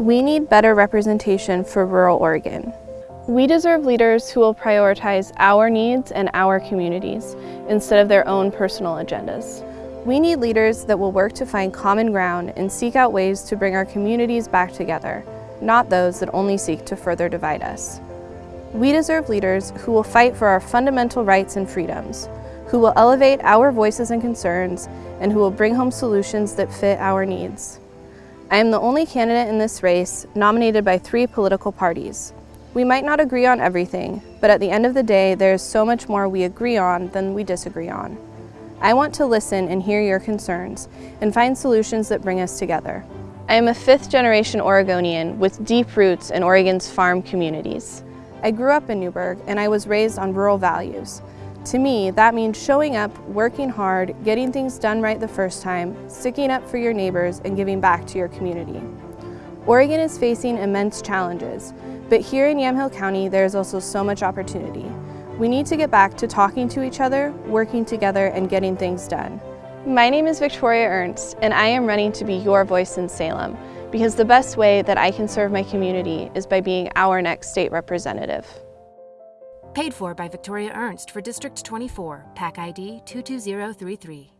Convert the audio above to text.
We need better representation for rural Oregon. We deserve leaders who will prioritize our needs and our communities instead of their own personal agendas. We need leaders that will work to find common ground and seek out ways to bring our communities back together, not those that only seek to further divide us. We deserve leaders who will fight for our fundamental rights and freedoms, who will elevate our voices and concerns, and who will bring home solutions that fit our needs. I am the only candidate in this race nominated by three political parties. We might not agree on everything, but at the end of the day, there is so much more we agree on than we disagree on. I want to listen and hear your concerns and find solutions that bring us together. I am a fifth generation Oregonian with deep roots in Oregon's farm communities. I grew up in Newberg and I was raised on rural values. To me, that means showing up, working hard, getting things done right the first time, sticking up for your neighbors, and giving back to your community. Oregon is facing immense challenges, but here in Yamhill County, there is also so much opportunity. We need to get back to talking to each other, working together, and getting things done. My name is Victoria Ernst, and I am running to be your voice in Salem, because the best way that I can serve my community is by being our next state representative. Paid for by Victoria Ernst for District 24, PAC ID 22033.